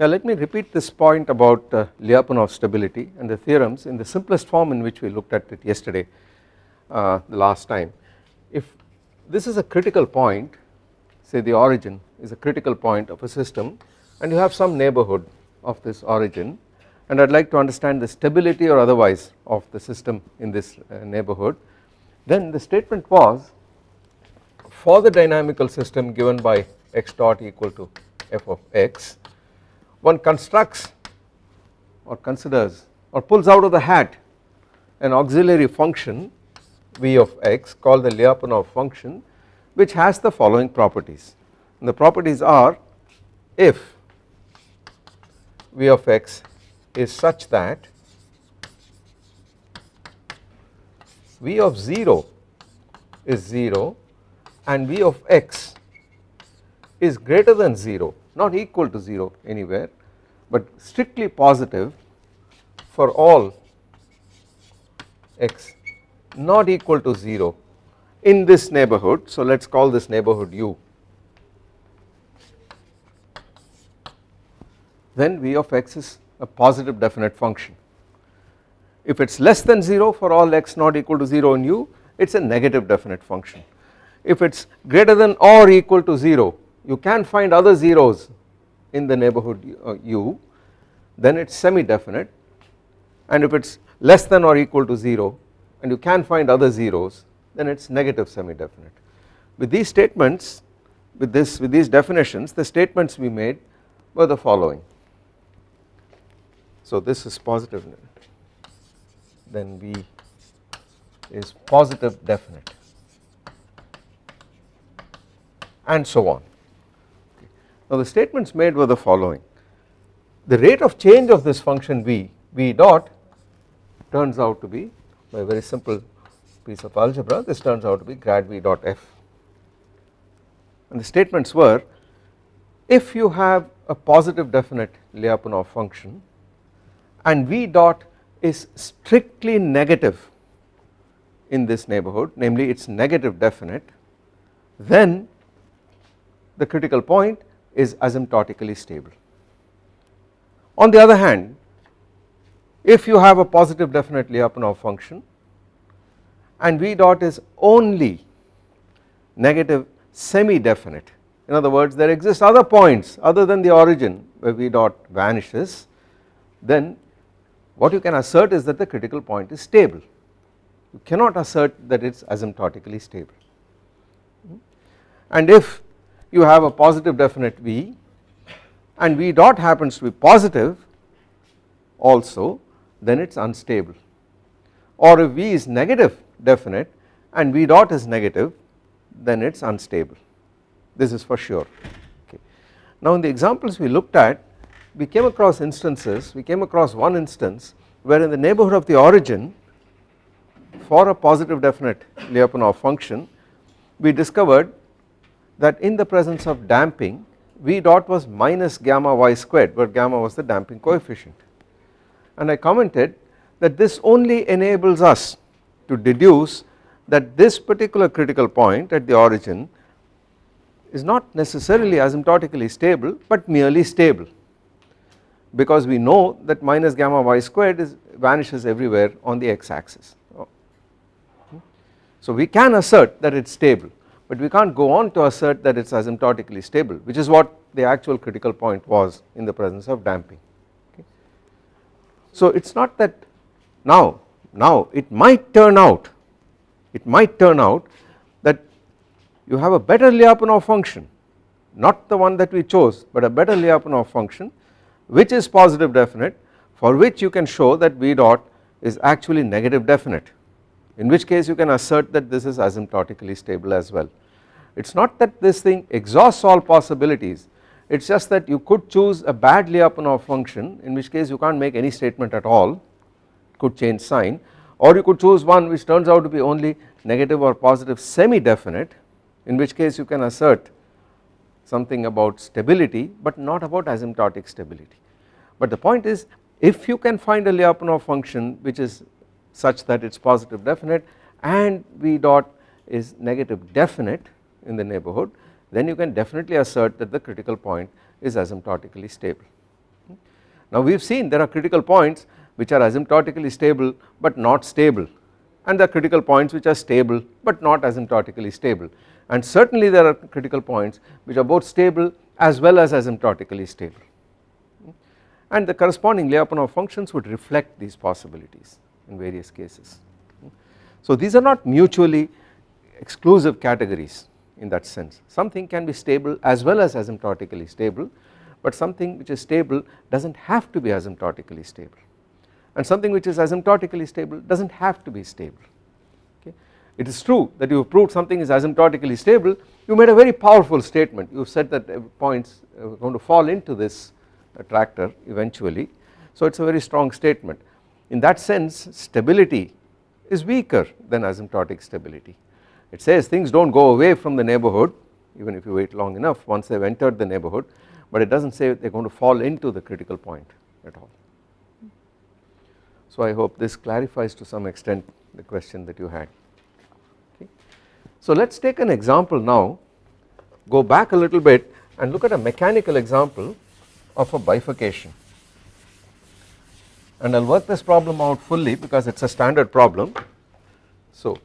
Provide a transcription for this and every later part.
Yeah, let me repeat this point about uh, Lyapunov stability and the theorems in the simplest form in which we looked at it yesterday uh, the last time. If this is a critical point say the origin is a critical point of a system and you have some neighborhood of this origin and I would like to understand the stability or otherwise of the system in this uh, neighborhood then the statement was for the dynamical system given by x dot equal to f of x one constructs or considers or pulls out of the hat an auxiliary function v of x called the Lyapunov function which has the following properties. And the properties are if v of x is such that v of 0 is 0 and v of x is greater than 0 not equal to 0 anywhere but strictly positive for all x not equal to 0 in this neighborhood. So let us call this neighborhood u then v of x is a positive definite function. If it is less than 0 for all x not equal to 0 in u it is a negative definite function. If it is greater than or equal to 0 you can find other zeros in the neighborhood u uh, then it is semi definite and if it is less than or equal to 0 and you can find other zeros then it is negative semi definite. With these statements with this with these definitions the statements we made were the following. So this is positive then V is positive definite and so on. Now the statements made were the following. The rate of change of this function v, v dot turns out to be by a very simple piece of algebra this turns out to be grad v dot f. And the statements were if you have a positive definite Lyapunov function and v dot is strictly negative in this neighborhood namely it is negative definite then the critical point is asymptotically stable. On the other hand if you have a positive definite Lyapunov function and V dot is only negative semi definite in other words there exist other points other than the origin where V dot vanishes then what you can assert is that the critical point is stable you cannot assert that it is asymptotically stable and if you have a positive definite V and V dot happens to be positive also then it is unstable. Or if V is negative definite and V dot is negative then it is unstable. This is for sure. Okay. Now in the examples we looked at we came across instances we came across one instance where in the neighborhood of the origin for a positive definite Lyapunov function we discovered that in the presence of damping V dot was minus gamma y squared where gamma was the damping coefficient. And I commented that this only enables us to deduce that this particular critical point at the origin is not necessarily asymptotically stable but merely stable. Because we know that minus gamma y squared is vanishes everywhere on the x axis. So we can assert that it is stable but we can't go on to assert that it is asymptotically stable which is what the actual critical point was in the presence of damping. Okay. So it is not that now, now it might turn out, it might turn out that you have a better Lyapunov function not the one that we chose but a better Lyapunov function which is positive definite for which you can show that V dot is actually negative definite in which case you can assert that this is asymptotically stable as well. It is not that this thing exhausts all possibilities it is just that you could choose a bad Lyapunov function in which case you can't make any statement at all could change sign or you could choose one which turns out to be only negative or positive semi definite in which case you can assert something about stability but not about asymptotic stability. But the point is if you can find a Lyapunov function which is such that it is positive definite and V dot is negative definite in the neighborhood then you can definitely assert that the critical point is asymptotically stable. Now we have seen there are critical points which are asymptotically stable but not stable and there are critical points which are stable but not asymptotically stable. And certainly there are critical points which are both stable as well as asymptotically stable. And the corresponding Lyapunov functions would reflect these possibilities in various cases. So these are not mutually exclusive categories in that sense. Something can be stable as well as asymptotically stable but something which is stable does not have to be asymptotically stable. And something which is asymptotically stable does not have to be stable. Okay. It is true that you have proved something is asymptotically stable you made a very powerful statement. You have said that uh, points uh, are going to fall into this uh, attractor eventually. So it is a very strong statement in that sense stability is weaker than asymptotic stability it says things do not go away from the neighborhood even if you wait long enough once they have entered the neighborhood but it does not say they are going to fall into the critical point at all. So I hope this clarifies to some extent the question that you had. Okay. So let us take an example now go back a little bit and look at a mechanical example of a bifurcation and I will work this problem out fully because it is a standard problem. So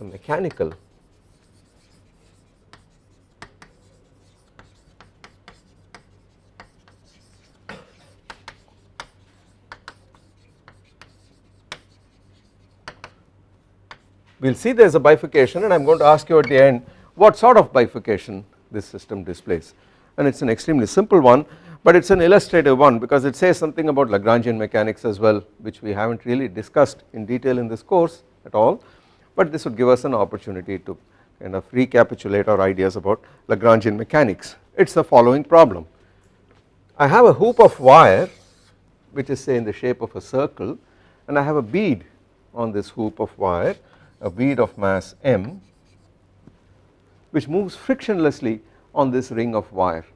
a mechanical. We will see there is a bifurcation and I am going to ask you at the end what sort of bifurcation this system displays? And it is an extremely simple one but it is an illustrative one because it says something about Lagrangian mechanics as well which we have not really discussed in detail in this course at all. But this would give us an opportunity to kind of recapitulate our ideas about Lagrangian mechanics. It is the following problem. I have a hoop of wire which is say in the shape of a circle and I have a bead on this hoop of wire a bead of mass m which moves frictionlessly on this ring of wire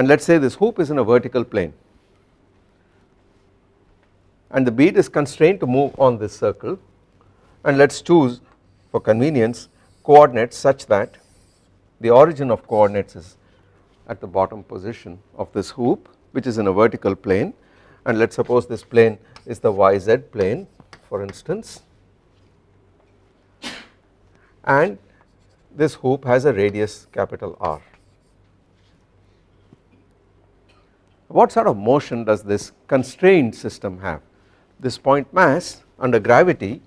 and let us say this hoop is in a vertical plane. And the bead is constrained to move on this circle. And let us choose for convenience coordinates such that the origin of coordinates is at the bottom position of this hoop which is in a vertical plane. And let us suppose this plane is the yz plane for instance. And this hoop has a radius capital R. What sort of motion does this constrained system have? This point mass under gravity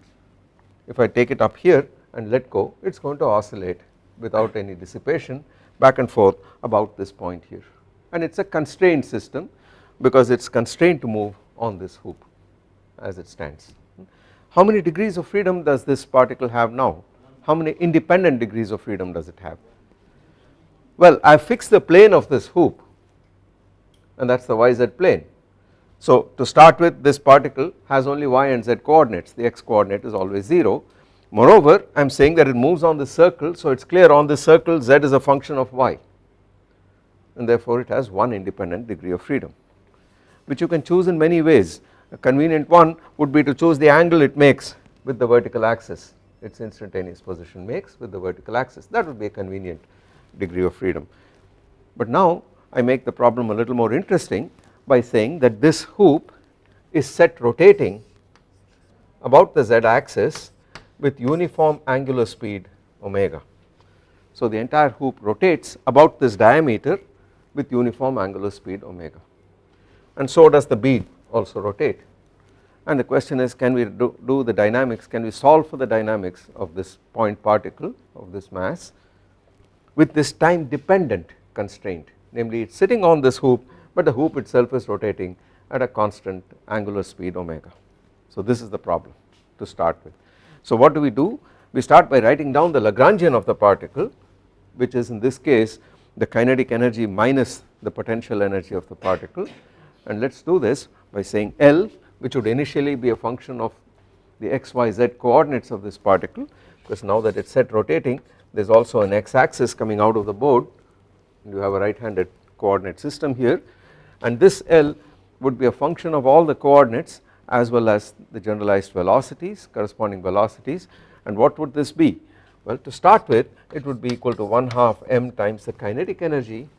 if I take it up here and let go it is going to oscillate without any dissipation back and forth about this point here and it is a constrained system because it is constrained to move on this hoop as it stands. How many degrees of freedom does this particle have now? how many independent degrees of freedom does it have? Well I fixed the plane of this hoop and that is the yz plane. So to start with this particle has only y and z coordinates. The x coordinate is always 0 moreover I am saying that it moves on the circle so it is clear on the circle z is a function of y. And therefore it has one independent degree of freedom which you can choose in many ways. A convenient one would be to choose the angle it makes with the vertical axis its instantaneous position makes with the vertical axis. That would be a convenient degree of freedom. But now I make the problem a little more interesting by saying that this hoop is set rotating about the z axis with uniform angular speed omega. So the entire hoop rotates about this diameter with uniform angular speed omega. And so does the bead also rotate. And the question is can we do, do, the dynamics can we solve for the dynamics of this point particle of this mass with this time dependent constraint namely it is sitting on this hoop but the hoop itself is rotating at a constant angular speed omega. So this is the problem to start with. So what do we do we start by writing down the Lagrangian of the particle which is in this case the kinetic energy minus the potential energy of the particle and let us do this by saying L which would initially be a function of the x, y, z coordinates of this particle because now that it is set rotating there is also an x axis coming out of the board you have a right handed coordinate system here. And this L would be a function of all the coordinates as well as the generalized velocities corresponding velocities. And what would this be? Well to start with it would be equal to 1 half m times the kinetic energy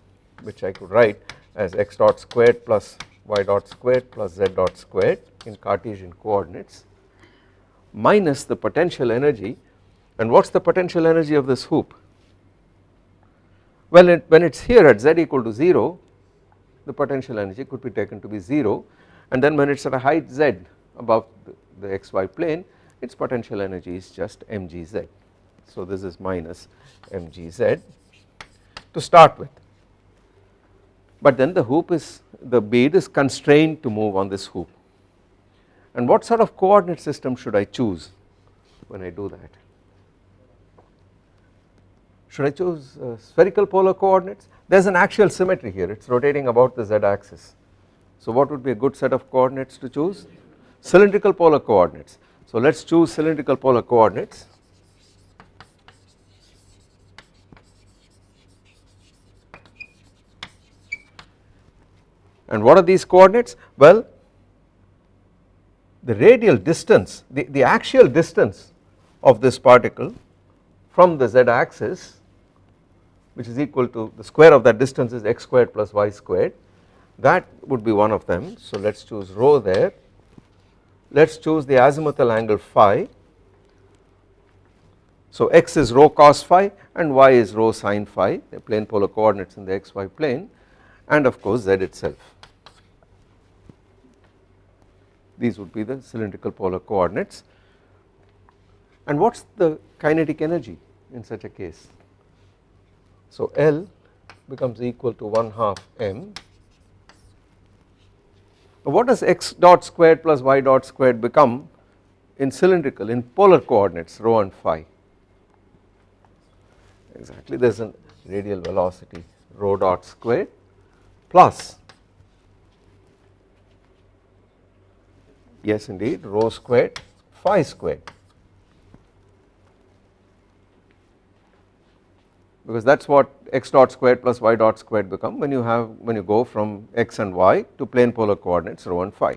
which I could write as x dot squared plus y dot squared plus z dot squared in Cartesian coordinates minus the potential energy. And what is the potential energy of this hoop well it, when it is here at z equal to 0 the potential energy could be taken to be 0 and then when it is at a height z above the, the xy plane its potential energy is just mgz. So this is minus mgz to start with. But then the hoop is the bead is constrained to move on this hoop. And what sort of coordinate system should I choose when I do that should I choose uh, spherical polar coordinates? There is an axial symmetry here. It is rotating about the z axis so what would be a good set of coordinates to choose? Cylindrical polar coordinates. So let us choose cylindrical polar coordinates. And what are these coordinates? Well the radial distance the, the axial distance of this particle from the z axis which is equal to the square of that distance is x squared plus y squared. That would be one of them. So let us choose rho there. Let us choose the azimuthal angle phi. So x is rho cos phi and y is rho sin phi. The plane polar coordinates in the xy plane. And of course z itself. These would be the cylindrical polar coordinates. And what is the kinetic energy in such a case so L becomes equal to 1 half m. Now what does x dot squared plus y dot squared become in cylindrical in polar coordinates rho and phi exactly there is a radial velocity rho dot squared plus yes indeed rho squared phi squared because that is what x dot squared plus y dot squared become when you have when you go from x and y to plane polar coordinates rho and phi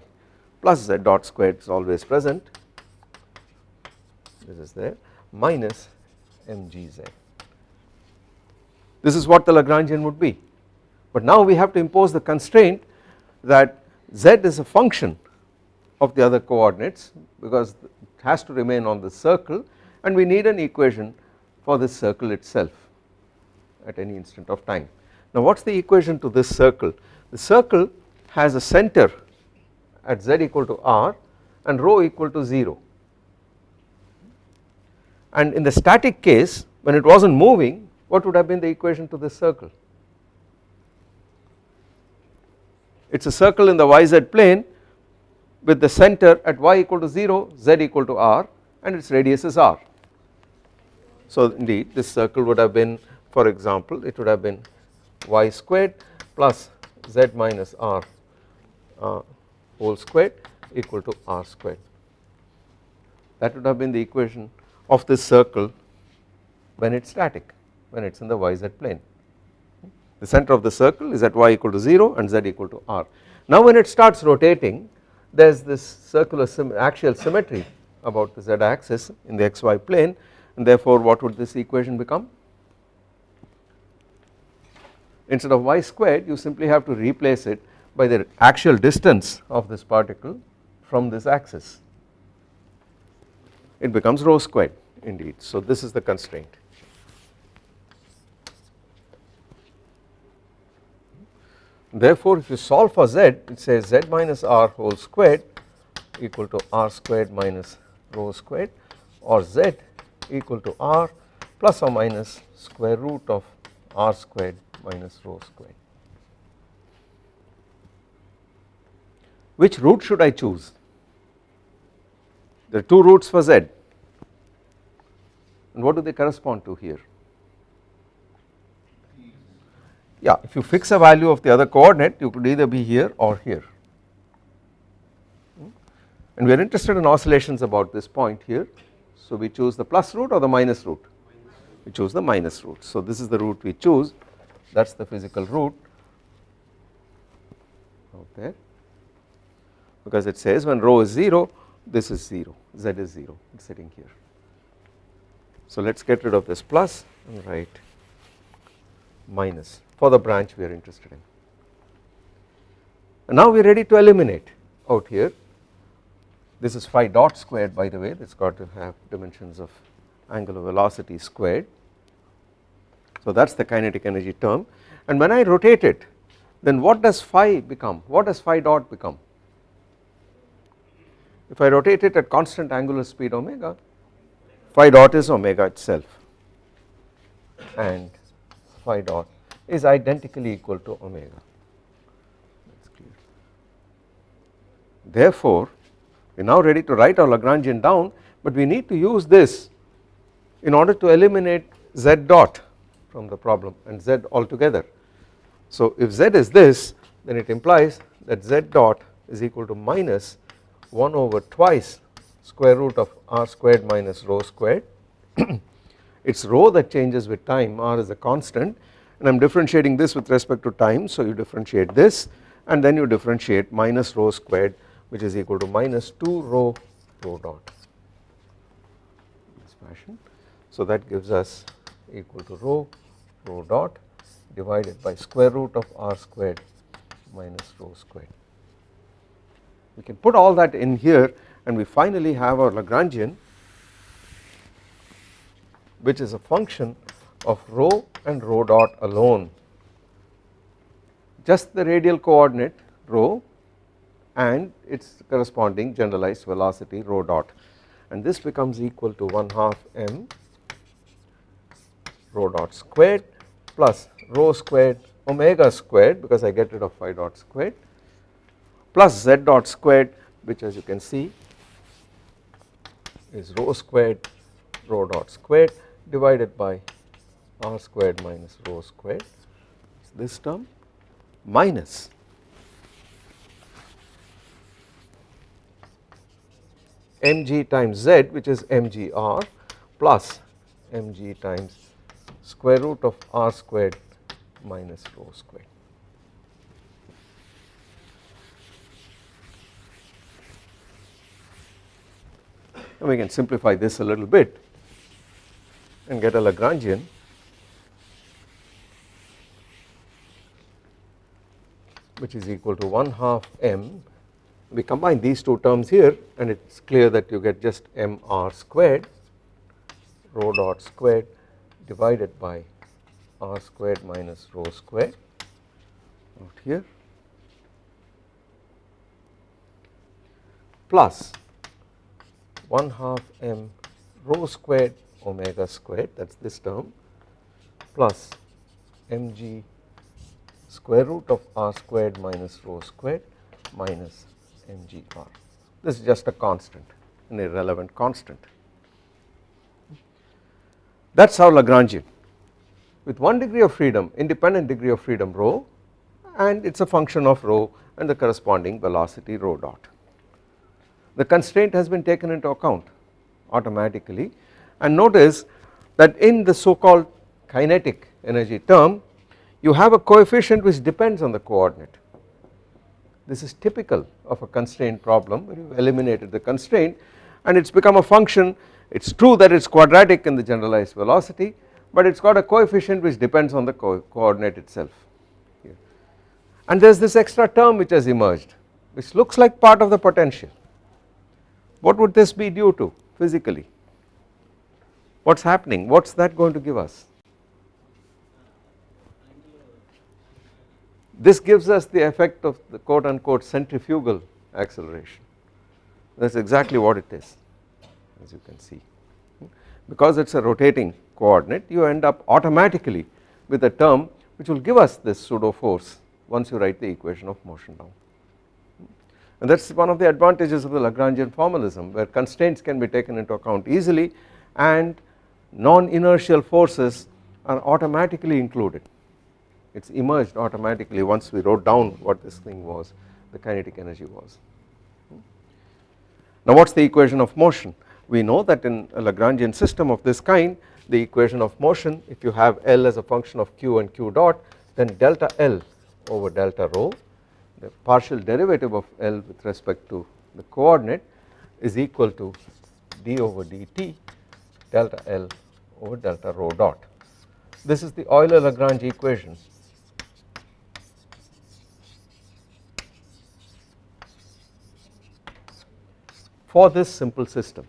plus z dot squared is always present. This is there minus mgz this is what the Lagrangian would be. But now we have to impose the constraint that z is a function of the other coordinates because it has to remain on the circle and we need an equation for this circle itself at any instant of time. Now what is the equation to this circle? The circle has a center at z equal to r and rho equal to 0 and in the static case when it was not moving what would have been the equation to this circle? It is a circle in the yz plane with the center at y equal to 0 z equal to r and its radius is r. So indeed this circle would have been for example it would have been y squared plus z minus r uh, whole squared equal to r squared. That would have been the equation of this circle when it is static when it is in the yz plane. The center of the circle is at y equal to 0 and z equal to r. Now when it starts rotating there is this circular axial symmetry about the z axis in the xy plane and therefore what would this equation become instead of y squared you simply have to replace it by the actual distance of this particle from this axis. It becomes rho squared indeed. So this is the constraint. Therefore if you solve for z it says z minus r whole squared equal to r squared minus rho squared or z equal to r plus or minus square root of r squared minus rho squared. Which root should I choose? There are two roots for z and what do they correspond to here? Yeah, if you fix a value of the other coordinate you could either be here or here hmm? and we are interested in oscillations about this point here so we choose the plus root or the minus root we choose the minus root. So this is the root we choose that is the physical root. Out there because it says when rho is 0 this is 0 z is 0 it is sitting here. So let us get rid of this plus and write minus for the branch we are interested in. and now we are ready to eliminate out here. This is phi dot squared by the way it has got to have dimensions of angular velocity squared so that is the kinetic energy term. And when I rotate it then what does phi become? What does phi dot become? If I rotate it at constant angular speed omega phi dot is omega itself. And phi dot is identically equal to omega. Therefore, we are now ready to write our Lagrangian down but we need to use this in order to eliminate z dot from the problem and z altogether. So if z is this then it implies that z dot is equal to minus 1 over twice square root of r squared minus rho squared. It is rho that changes with time. R is a constant. And I am differentiating this with respect to time. So you differentiate this and then you differentiate minus rho squared which is equal to minus 2 rho rho dot. This fashion. So that gives us equal to rho rho dot divided by square root of r squared minus rho squared. We can put all that in here and we finally have our Lagrangian which is a function of rho and rho dot alone just the radial coordinate rho and its corresponding generalized velocity rho dot and this becomes equal to 1 half m rho dot squared plus rho squared omega squared because I get rid of phi dot squared plus z dot squared which as you can see is rho squared rho dot squared divided by r squared minus rho squared. This term? Minus. Mg times z which is mgr plus mg times square root of r squared minus rho squared. And we can simplify this a little bit and get a Lagrangian which is equal to 1 half m we combine these two terms here and it is clear that you get just mr squared rho dot squared divided by r squared minus rho squared out here plus 1 half m rho squared omega squared that is this term plus mg square root of r squared minus rho squared minus mgr. This is just a constant, an irrelevant constant. That is how Lagrangian with one degree of freedom, independent degree of freedom rho and it is a function of rho and the corresponding velocity rho dot. The constraint has been taken into account automatically. And notice that in the so called kinetic energy term you have a coefficient which depends on the coordinate. This is typical of a constraint problem. Where you have eliminated the constraint and it has become a function it is true that it is quadratic in the generalized velocity but it has got a coefficient which depends on the co coordinate itself here. and there is this extra term which has emerged which looks like part of the potential. What would this be due to physically? What is happening? What is that going to give us? This gives us the effect of the quote unquote centrifugal acceleration that is exactly what it is as you can see because it is a rotating coordinate you end up automatically with a term which will give us this pseudo force once you write the equation of motion down and that is one of the advantages of the Lagrangian formalism where constraints can be taken into account easily and non inertial forces are automatically included it is emerged automatically once we wrote down what this thing was the kinetic energy was. Now what is the equation of motion? we know that in a Lagrangian system of this kind the equation of motion if you have L as a function of Q and Q dot then delta L over delta rho the partial derivative of L with respect to the coordinate is equal to d over dt delta L over delta rho dot. This is the Euler-Lagrange equation for this simple system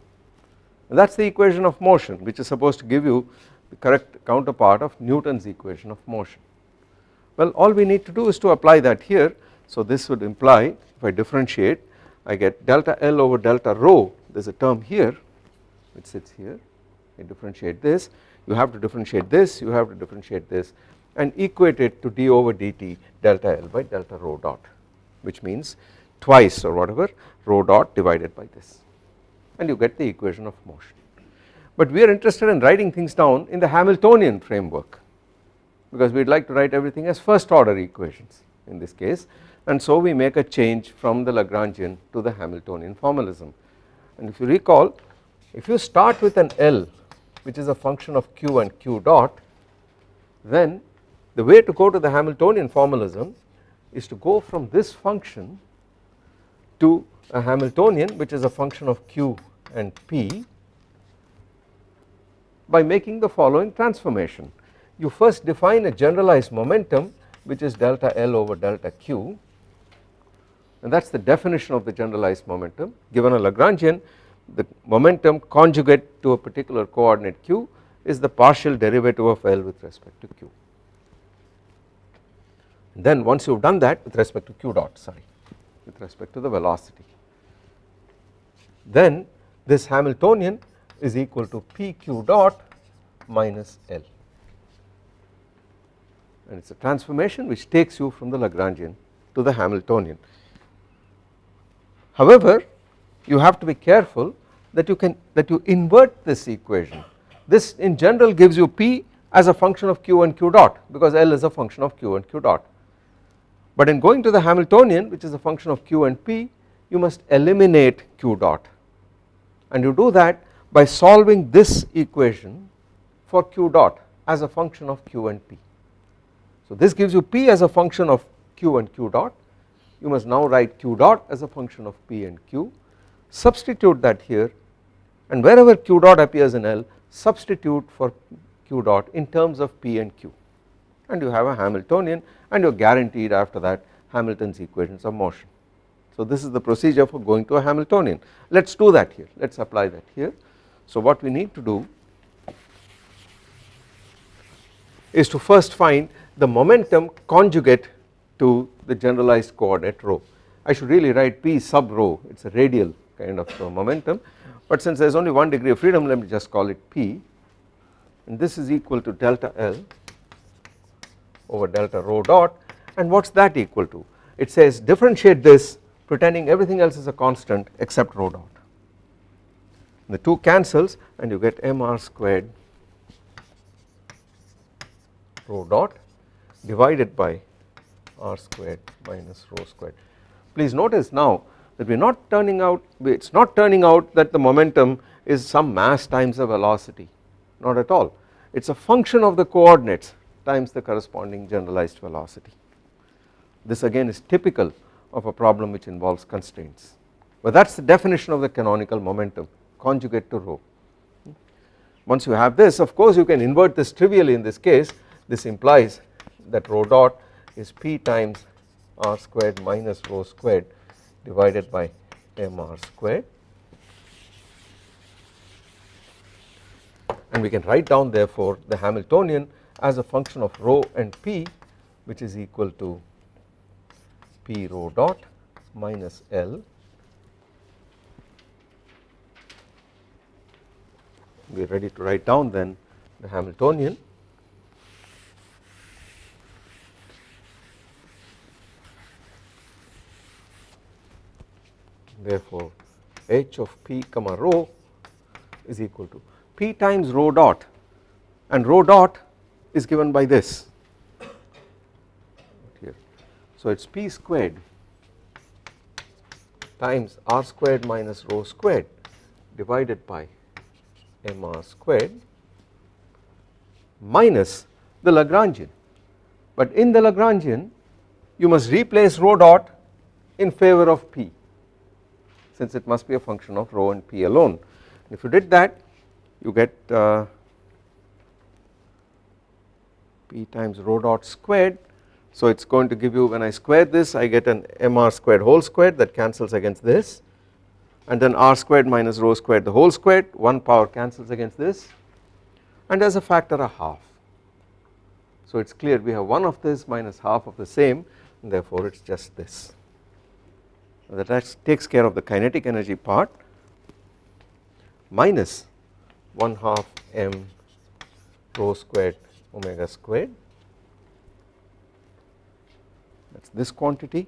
that is the equation of motion which is supposed to give you the correct counterpart of Newton's equation of motion. Well all we need to do is to apply that here. So this would imply if I differentiate I get delta L over delta rho. There is a term here which sits here. I differentiate this. You have to differentiate this. You have to differentiate this and equate it to d over dt delta L by delta rho dot which means twice or whatever rho dot divided by this and you get the equation of motion. But we are interested in writing things down in the Hamiltonian framework because we would like to write everything as first order equations in this case and so we make a change from the Lagrangian to the Hamiltonian formalism and if you recall if you start with an L which is a function of q and q dot then the way to go to the Hamiltonian formalism is to go from this function to a Hamiltonian which is a function of q and p by making the following transformation. You first define a generalized momentum which is delta L over delta q and that is the definition of the generalized momentum given a Lagrangian the momentum conjugate to a particular coordinate q is the partial derivative of L with respect to q. Then once you have done that with respect to q dot sorry with respect to the velocity then this Hamiltonian is equal to pq dot minus L. And it is a transformation which takes you from the Lagrangian to the Hamiltonian. However you have to be careful that you can that you invert this equation. This in general gives you p as a function of q and q dot because L is a function of q and q dot. But in going to the Hamiltonian which is a function of q and p you must eliminate q dot and you do that by solving this equation for q dot as a function of q and p. So this gives you p as a function of q and q dot you must now write q dot as a function of p and q substitute that here and wherever q dot appears in L substitute for q dot in terms of p and q and you have a Hamiltonian and you are guaranteed after that Hamilton's equations of motion. So this is the procedure for going to a Hamiltonian. Let us do that here. Let us apply that here. So what we need to do is to first find the momentum conjugate to the generalized coordinate rho. I should really write p sub rho. It is a radial kind of uh, momentum. But since there is only one degree of freedom let me just call it p. And this is equal to delta L over delta rho dot. And what is that equal to? It says differentiate this pretending everything else is a constant except rho dot the 2 cancels and you get mr squared rho dot divided by r squared minus rho squared. Please notice now that we are not turning out it is not turning out that the momentum is some mass times the velocity not at all it is a function of the coordinates times the corresponding generalized velocity. This again is typical of a problem which involves constraints. But that is the definition of the canonical momentum conjugate to rho. Once you have this of course you can invert this trivially in this case. This implies that rho dot is p times r squared minus rho squared divided by mr squared. And we can write down therefore the Hamiltonian as a function of rho and p which is equal to p rho dot minus L we are ready to write down then the Hamiltonian therefore h of p comma rho is equal to p times rho dot and rho dot is given by this. So it is p squared times r squared minus rho squared divided by mr squared minus the Lagrangian. But in the Lagrangian you must replace rho dot in favor of p since it must be a function of rho and p alone. If you did that you get uh, p times rho dot squared so it is going to give you when I square this I get an mr squared whole squared that cancels against this and then r squared minus rho squared the whole squared 1 power cancels against this and as a factor a half. So it is clear we have 1 of this minus half of the same and therefore it is just this. That takes care of the kinetic energy part minus 1 half m rho squared omega squared that is this quantity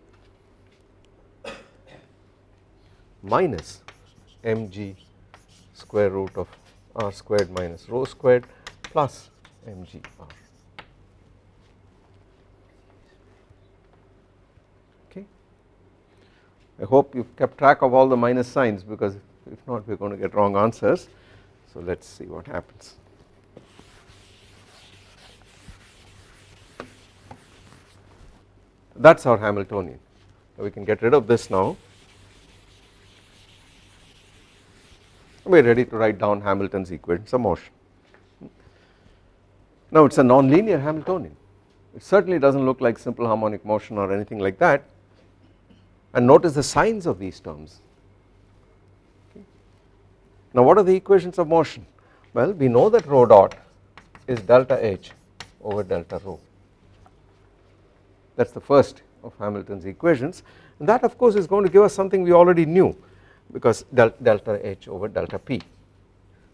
minus mg square root of r squared minus rho squared plus mgr. Okay. I hope you have kept track of all the minus signs because if not we are going to get wrong answers. So let us see what happens. That is our Hamiltonian. We can get rid of this now. We are ready to write down Hamilton's equations of motion. Now it is a nonlinear Hamiltonian. It certainly does not look like simple harmonic motion or anything like that. And notice the signs of these terms. Now what are the equations of motion? Well we know that rho dot is delta H over delta rho that is the first of Hamilton's equations. And that of course is going to give us something we already knew because del delta H over delta P.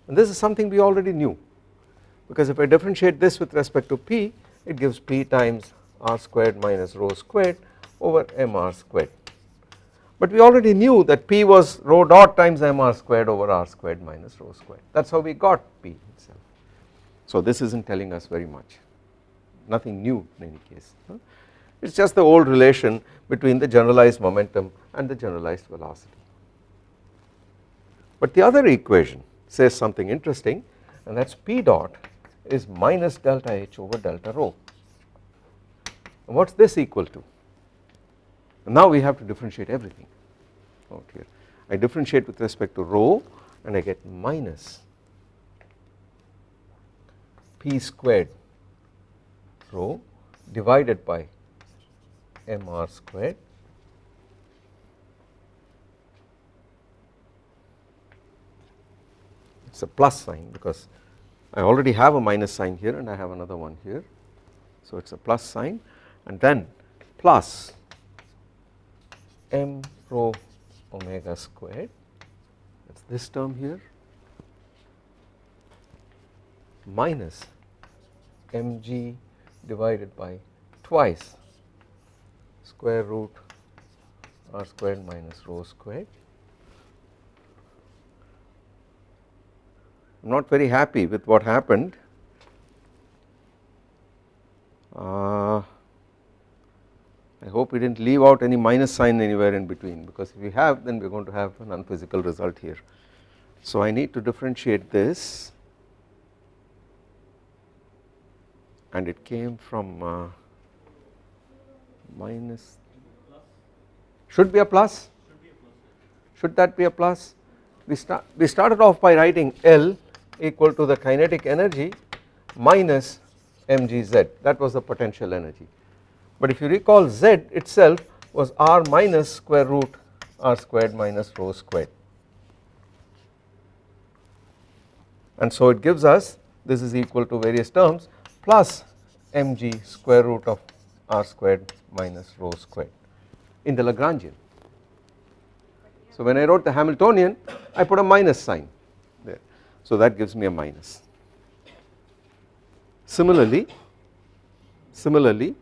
And this is something we already knew because if I differentiate this with respect to P it gives P times r squared minus rho squared over mr squared. But we already knew that P was rho dot times mr squared over r squared minus rho squared. That is how we got P itself. So this is not telling us very much. Nothing new in any case it is just the old relation between the generalized momentum and the generalized velocity. But the other equation says something interesting and that is P dot is minus delta H over delta rho and what is this equal to? And now we have to differentiate everything out here. I differentiate with respect to rho and I get minus P squared rho divided by mr squared. It is a plus sign because I already have a minus sign here and I have another one here. So it is a plus sign. And then plus m rho omega squared. That is this term here. Minus mg divided by twice square root r squared minus rho squared. I am not very happy with what happened. Uh, I hope we did not leave out any minus sign anywhere in between because if we have then we are going to have an unphysical result here. So I need to differentiate this and it came from uh, minus. Should be a plus? Should that be a plus? We start we started off by writing L equal to the kinetic energy minus mgz. That was the potential energy. But if you recall z itself was r minus square root r squared minus rho squared. And so it gives us this is equal to various terms plus mg square root of r squared minus rho squared in the Lagrangian. So when I wrote the Hamiltonian I put a minus sign there so that gives me a minus. Similarly, similarly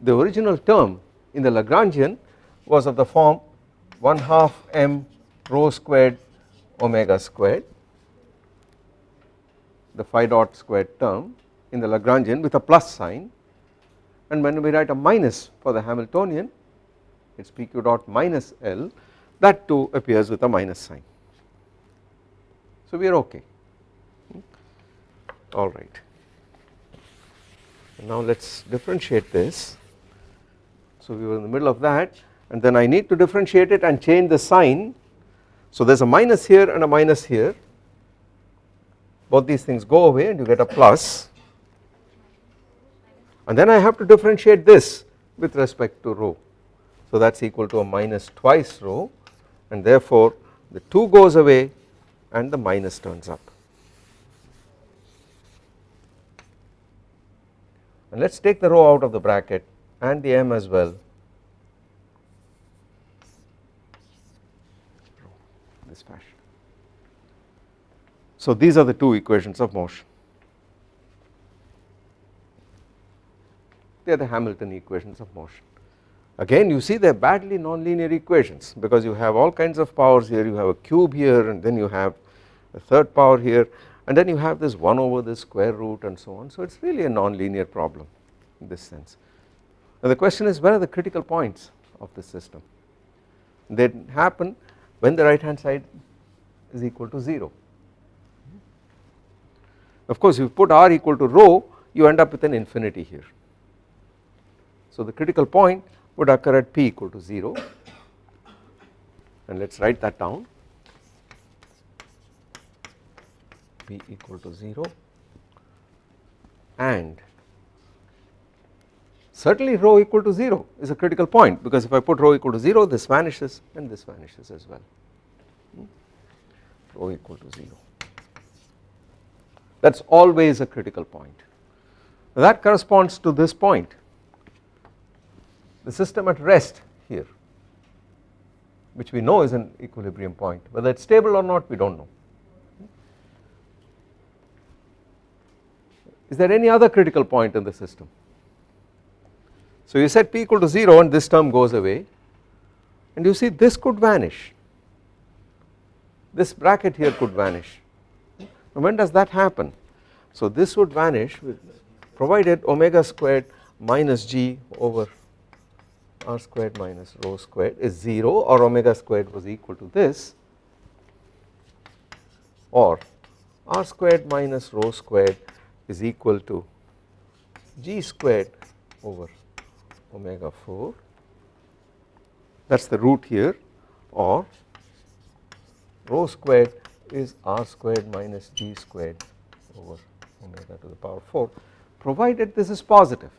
the original term in the Lagrangian was of the form 1 half m rho squared omega squared the phi dot squared term in the Lagrangian with a plus sign and when we write a minus for the Hamiltonian it is PQ dot minus L that too appears with a minus sign. So we are okay hmm? alright. Now let us differentiate this. So we were in the middle of that and then I need to differentiate it and change the sign. So there is a minus here and a minus here both these things go away and you get a plus and then I have to differentiate this with respect to rho. So that is equal to a minus twice rho and therefore the 2 goes away and the minus turns up. And let us take the rho out of the bracket and the m as well this fashion. So these are the two equations of motion. They are the Hamilton equations of motion. Again you see they are badly nonlinear equations because you have all kinds of powers here, you have a cube here and then you have a third power here and then you have this 1 over the square root and so on. So it is really a nonlinear problem in this sense. Now the question is where are the critical points of the system? They happen when the right hand side is equal to 0. Of course if you put r equal to rho you end up with an infinity here. So the critical point would occur at p equal to 0 and let us write that down. P equal to 0 and certainly rho equal to 0 is a critical point because if I put rho equal to 0 this vanishes and this vanishes as well. Hmm? rho equal to 0 that is always a critical point. That corresponds to this point the system at rest here which we know is an equilibrium point whether it is stable or not we do not know. Is there any other critical point in the system? So you set p equal to 0 and this term goes away and you see this could vanish, this bracket here could vanish. Now when does that happen? So this would vanish provided omega squared minus g over r squared minus rho squared is 0 or omega squared was equal to this or r squared minus rho squared is equal to g squared over omega 4 that is the root here or rho squared is r squared minus g squared over omega to the power 4 provided this is positive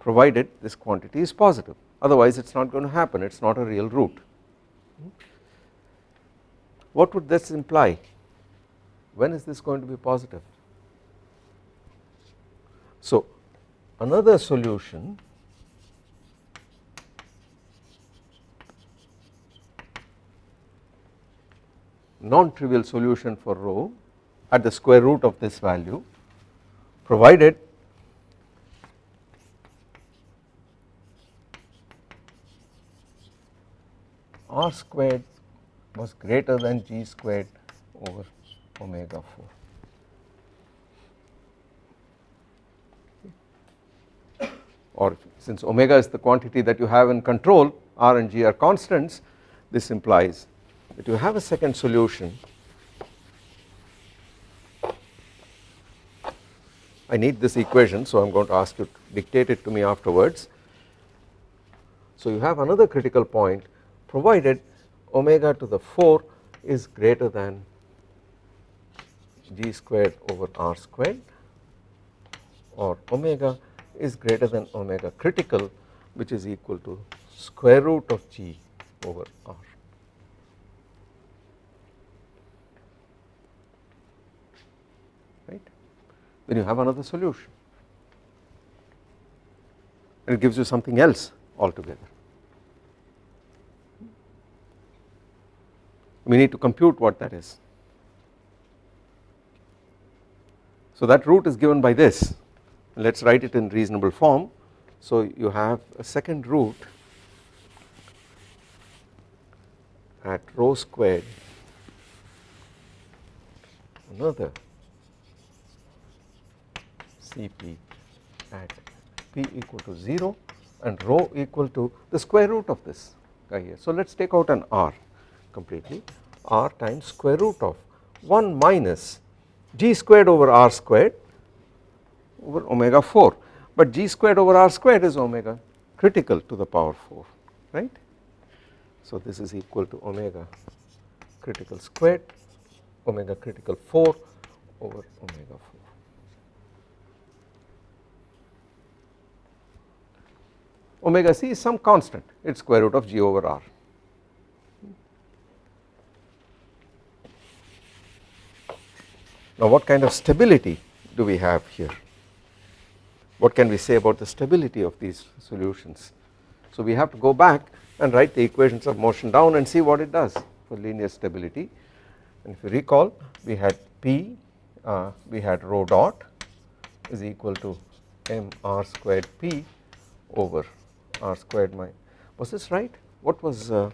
provided this quantity is positive otherwise it is not going to happen it is not a real root. What would this imply? When is this going to be positive? So another solution non-trivial solution for rho at the square root of this value provided r squared was greater than g squared over omega 4 or since omega is the quantity that you have in control r and g are constants this implies that you have a second solution I need this equation so I am going to ask you to dictate it to me afterwards. So you have another critical point provided omega to the 4 is greater than g squared over r squared or omega is greater than omega critical which is equal to square root of g over r. right then you have another solution and it gives you something else altogether. We need to compute what that is. So that root is given by this let us write it in reasonable form. So you have a second root at rho squared another Cp at p equal to 0 and rho equal to the square root of this guy here. So let us take out an r completely r times square root of 1 minus g squared over r squared over omega 4 but g squared over r squared is omega critical to the power 4 right. So this is equal to omega critical squared omega critical 4 over omega 4. Omega c is some constant it is square root of g over r Now what kind of stability do we have here? What can we say about the stability of these solutions? So we have to go back and write the equations of motion down and see what it does for linear stability and if you recall we had P uh, we had rho dot is equal to m r squared P over r squared my was this right what was uh,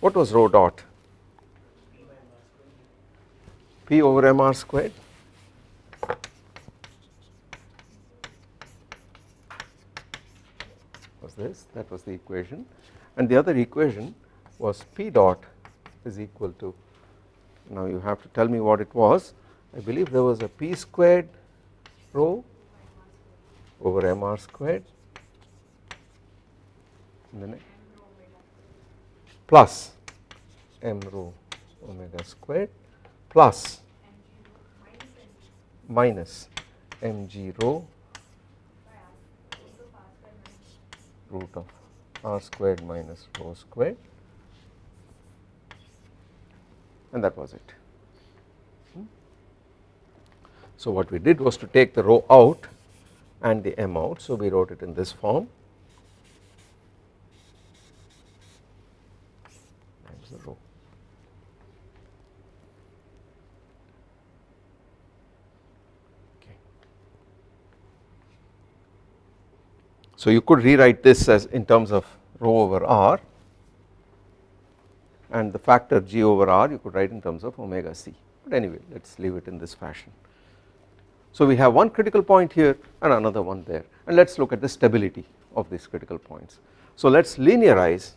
what was rho dot P over m r squared. Was this? That was the equation. And the other equation was P dot is equal to now you have to tell me what it was. I believe there was a P squared rho over mr squared. Plus m rho omega squared plus minus mg rho root of r squared minus rho squared. And that was it. Hmm? So what we did was to take the rho out and the m out. So we wrote it in this form times the rho. Okay. So you could rewrite this as in terms of rho over r and the factor g over r you could write in terms of omega c but anyway let us leave it in this fashion. So we have one critical point here and another one there and let us look at the stability of these critical points. So let us linearize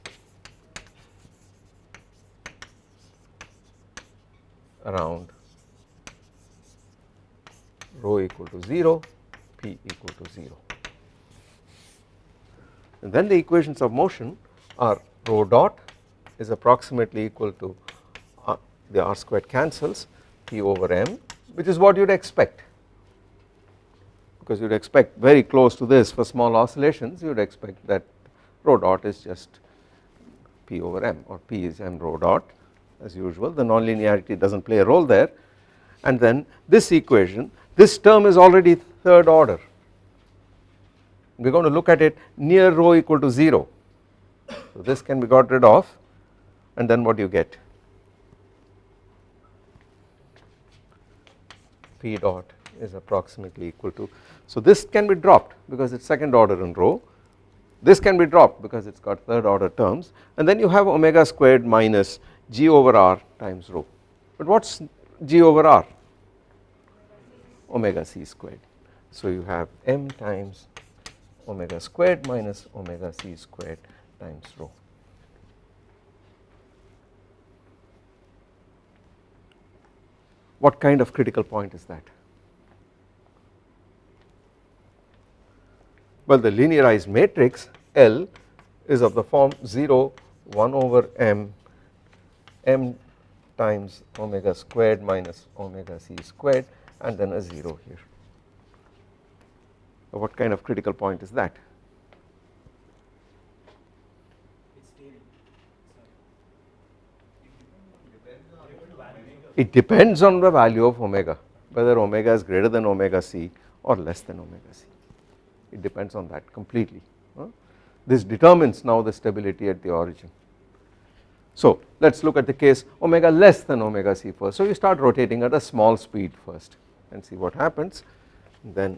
around rho equal to 0 p equal to 0 and then the equations of motion are rho dot is approximately equal to uh, the r squared cancels p over m which is what you would expect. Because you would expect very close to this for small oscillations you would expect that rho dot is just p over m or p is m rho dot as usual. The nonlinearity does not play a role there. And then this equation this term is already third order we are going to look at it near rho equal to 0 so this can be got rid of and then what do you get? P dot is approximately equal to so this can be dropped because it is second order in rho. This can be dropped because it has got third order terms and then you have omega squared minus g over r times rho. But what is g over r? Omega c squared. So you have m times omega squared minus omega c squared times rho What kind of critical point is that? Well the linearized matrix L is of the form 0 1 over m m times omega squared minus omega c squared and then a 0 here. So what kind of critical point is that? it depends on the value of omega whether omega is greater than omega c or less than omega c. It depends on that completely this determines now the stability at the origin. So let us look at the case omega less than omega c first. So you start rotating at a small speed first and see what happens. Then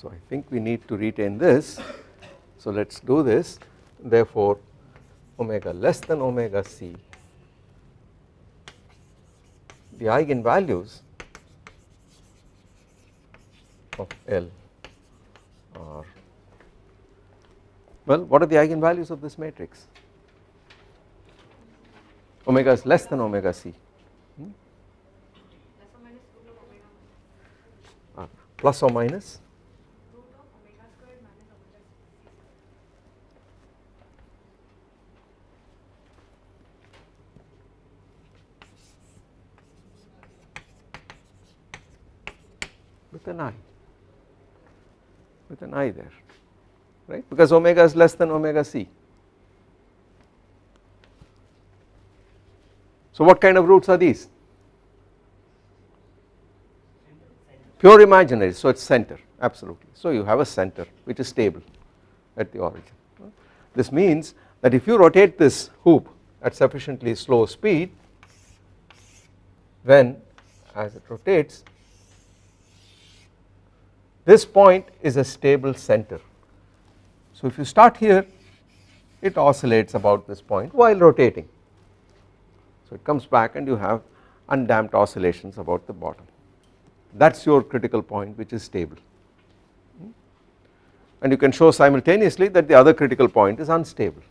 so I think we need to retain this. So let us do this. Therefore omega less than omega c. The eigenvalues of L are well what are the eigenvalues of this matrix? Omega is less than omega c. Hmm? uh, plus or minus an i with an i there right because omega is less than omega c. So what kind of roots are these? Pure imaginary so it is center absolutely so you have a center which is stable at the origin. This means that if you rotate this hoop at sufficiently slow speed then as it rotates this point is a stable center. So if you start here it oscillates about this point while rotating. So it comes back and you have undamped oscillations about the bottom that is your critical point which is stable hmm? and you can show simultaneously that the other critical point is unstable.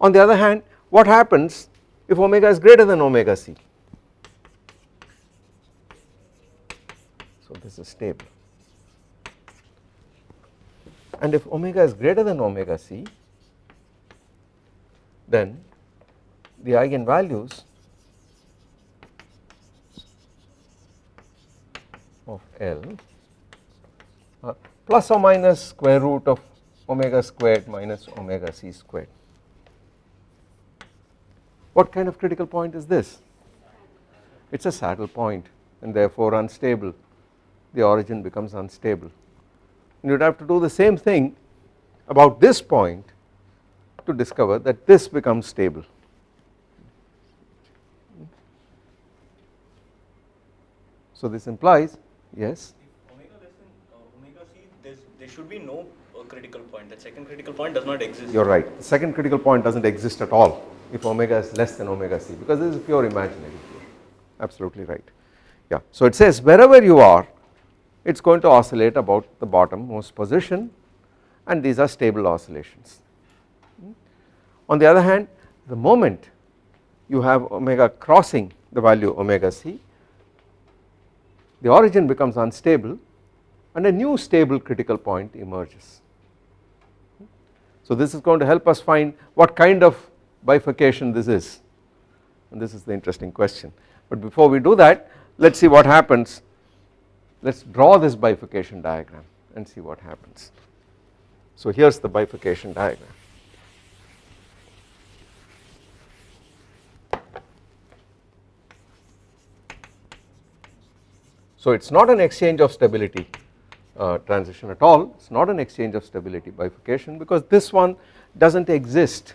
On the other hand what happens if omega is greater than omega c so this is stable and if omega is greater than omega c then the eigenvalues of L uh, plus or minus square root of omega squared minus omega c squared. What kind of critical point is this? It is a saddle point and therefore unstable the origin becomes unstable and you would have to do the same thing about this point to discover that this becomes stable. So this implies yes omega less than omega c there should be no uh, critical point The second critical point does not exist. You are right the second critical point does not exist at all if omega is less than omega c because this is pure imaginary absolutely right yeah. So it says wherever you are it is going to oscillate about the bottom most position and these are stable oscillations. Hmm? On the other hand the moment you have omega crossing the value omega c the origin becomes unstable and a new stable critical point emerges. Hmm? So this is going to help us find what kind of bifurcation this is and this is the interesting question but before we do that let us see what happens let us draw this bifurcation diagram and see what happens. So here is the bifurcation diagram. So it is not an exchange of stability uh, transition at all, it is not an exchange of stability bifurcation because this one does not exist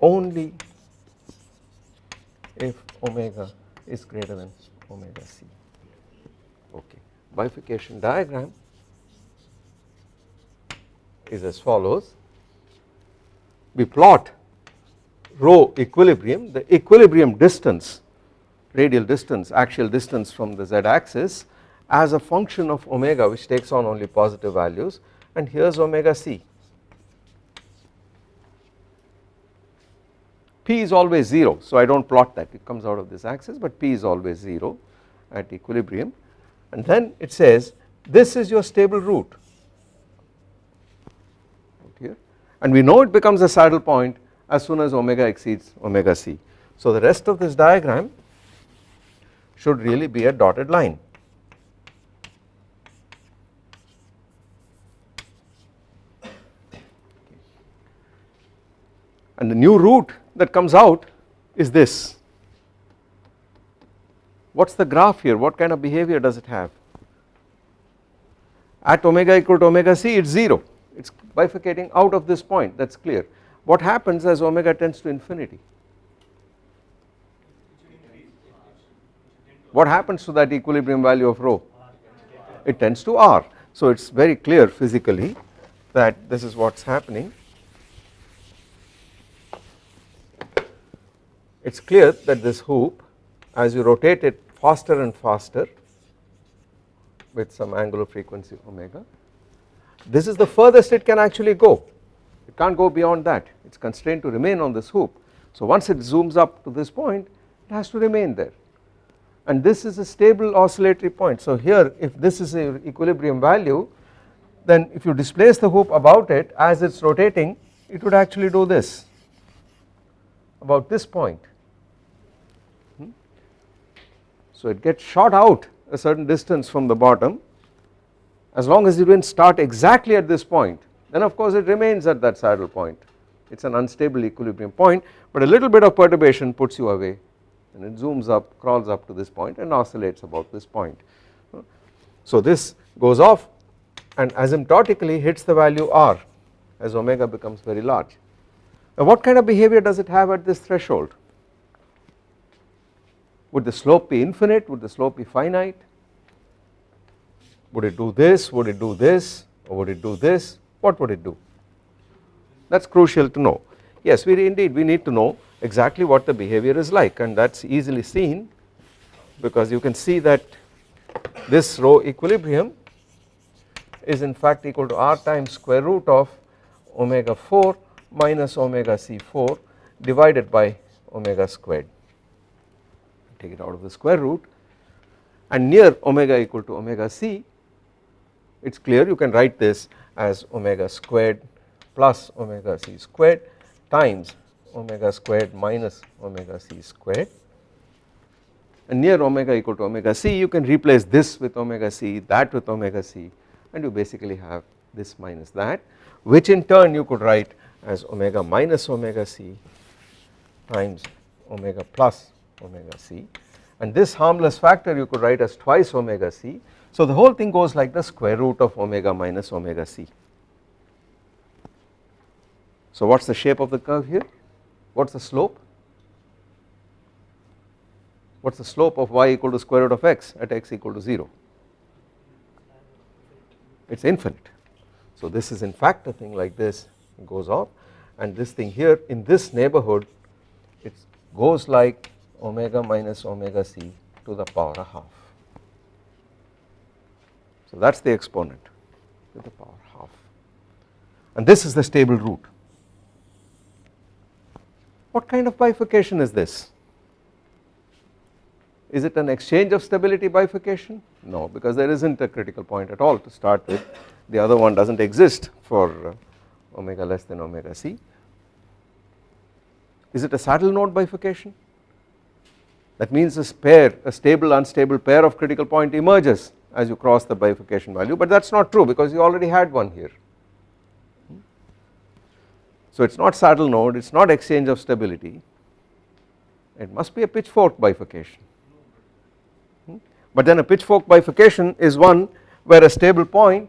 only if omega is greater than omega c. Bifurcation diagram is as follows. We plot rho equilibrium the equilibrium distance radial distance axial distance from the z axis as a function of omega which takes on only positive values and here is omega c. P is always 0 so I do not plot that. It comes out of this axis but P is always 0 at equilibrium and then it says this is your stable root here and we know it becomes a saddle point as soon as omega exceeds omega c. So the rest of this diagram should really be a dotted line. And the new root that comes out is this. What is the graph here? What kind of behavior does it have? At omega equal to omega c it is 0, it is bifurcating out of this point that is clear. What happens as omega tends to infinity? what happens to that equilibrium value of rho? It tends to R. So it is very clear physically that this is what is happening. It is clear that this hoop as you rotate it faster and faster with some angular frequency omega, this is the furthest it can actually go. It cannot go beyond that, it is constrained to remain on this hoop. So once it zooms up to this point, it has to remain there and this is a stable oscillatory point. So here if this is a equilibrium value then if you displace the hoop about it as it is rotating it would actually do this about this point. Hmm? So it gets shot out a certain distance from the bottom as long as it did not start exactly at this point then of course it remains at that saddle point it is an unstable equilibrium point but a little bit of perturbation puts you away and it zooms up crawls up to this point and oscillates about this point. So this goes off and asymptotically hits the value r as omega becomes very large. Now what kind of behavior does it have at this threshold? Would the slope be infinite? Would the slope be finite? Would it do this? Would it do this? Or would it do this? What would it do? That is crucial to know. Yes, we indeed we need to know exactly what the behavior is like and that is easily seen because you can see that this rho equilibrium is in fact equal to r times square root of omega 4 minus omega c4 divided by omega squared take it out of the square root and near omega equal to omega c it is clear you can write this as omega squared plus omega c squared times omega squared minus omega c squared. And near omega equal to omega c you can replace this with omega c that with omega c and you basically have this minus that which in turn you could write as omega minus omega c times omega plus omega c. And this harmless factor you could write as twice omega c. So the whole thing goes like the square root of omega minus omega c. So what is the shape of the curve here? What is the slope? What is the slope of y equal to square root of x at x equal to 0 it is infinite. So this is in fact a thing like this. Goes off. And this thing here in this neighborhood it goes like omega minus omega c to the power of half so that is the exponent to the power half and this is the stable root what kind of bifurcation is this? Is it an exchange of stability bifurcation? No because there is not a critical point at all to start with the other one does not exist for uh, omega less than omega c. Is it a saddle node bifurcation? That means this pair a stable unstable pair of critical point emerges as you cross the bifurcation value but that is not true because you already had one here so it is not saddle node, it is not exchange of stability, it must be a pitchfork bifurcation. Hmm? But then a pitchfork bifurcation is one where a stable point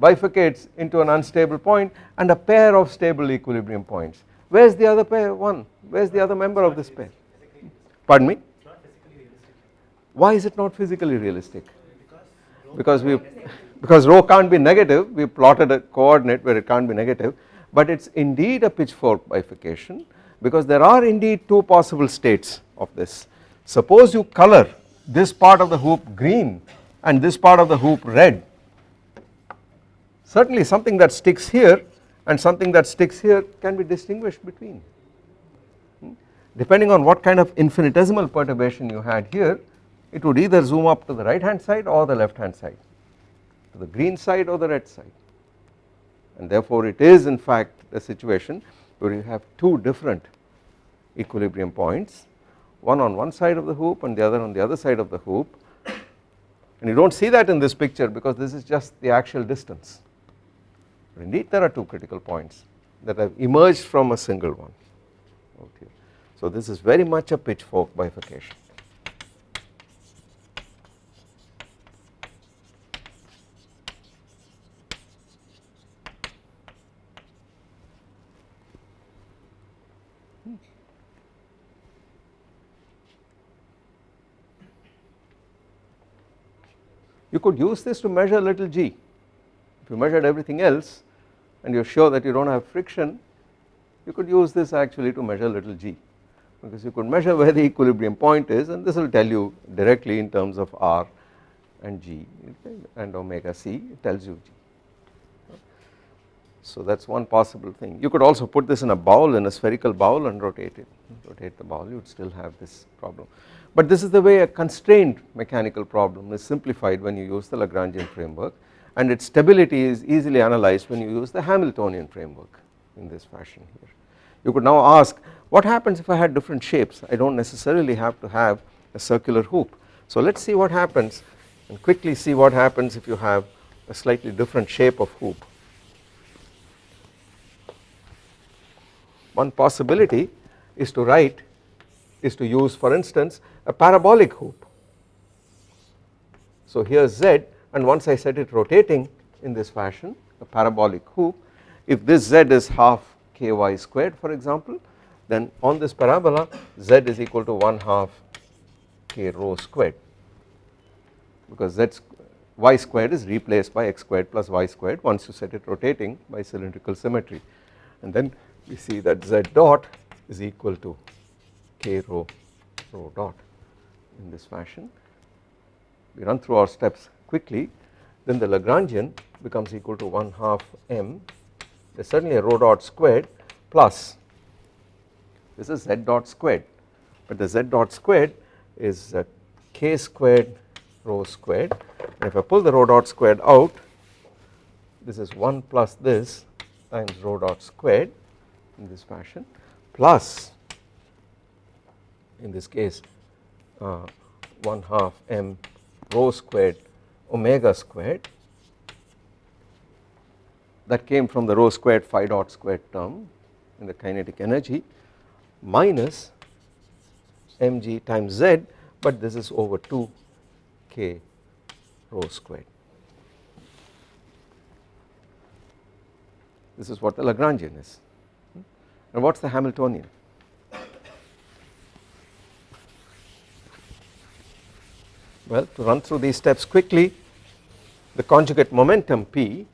bifurcates into an unstable point and a pair of stable equilibrium points. Where is the other pair one? Where is the other member of this pair? Pardon me? Why is it not physically realistic? Because we because rho can't be negative we plotted a coordinate where it can't be negative but it is indeed a pitchfork bifurcation because there are indeed two possible states of this. Suppose you color this part of the hoop green and this part of the hoop red certainly something that sticks here and something that sticks here can be distinguished between hmm? depending on what kind of infinitesimal perturbation you had here it would either zoom up to the right hand side or the left hand side to the green side or the red side. And therefore it is in fact a situation where you have two different equilibrium points one on one side of the hoop and the other on the other side of the hoop. And you do not see that in this picture because this is just the actual distance. But indeed there are two critical points that have emerged from a single one. So this is very much a pitchfork bifurcation You could use this to measure little g. If you measured everything else and you are sure that you do not have friction, you could use this actually to measure little g because you could measure where the equilibrium point is and this will tell you directly in terms of r and g and omega c it tells you g. So that is one possible thing. You could also put this in a bowl in a spherical bowl and rotate it, rotate the bowl you would still have this problem. But this is the way a constrained mechanical problem is simplified when you use the Lagrangian framework and its stability is easily analyzed when you use the Hamiltonian framework in this fashion here. You could now ask what happens if I had different shapes I do not necessarily have to have a circular hoop. So let us see what happens and quickly see what happens if you have a slightly different shape of hoop. one possibility is to write is to use for instance a parabolic hoop. So here z and once I set it rotating in this fashion a parabolic hoop if this z is half ky squared for example then on this parabola z is equal to 1 half k rho squared because z y squared is replaced by x squared plus y squared once you set it rotating by cylindrical symmetry and then we see that z dot is equal to k rho rho dot in this fashion. We run through our steps quickly. Then the Lagrangian becomes equal to 1 half m. There is certainly a rho dot squared plus this is z dot squared. But the z dot squared is uh, k squared rho squared. And if I pull the rho dot squared out this is 1 plus this times rho dot squared in this fashion plus in this case uh, 1 half m rho squared omega squared that came from the rho squared phi dot squared term in the kinetic energy minus mg times z but this is over 2 k rho squared. This is what the Lagrangian is and what is the Hamiltonian? Well to run through these steps quickly. The conjugate momentum P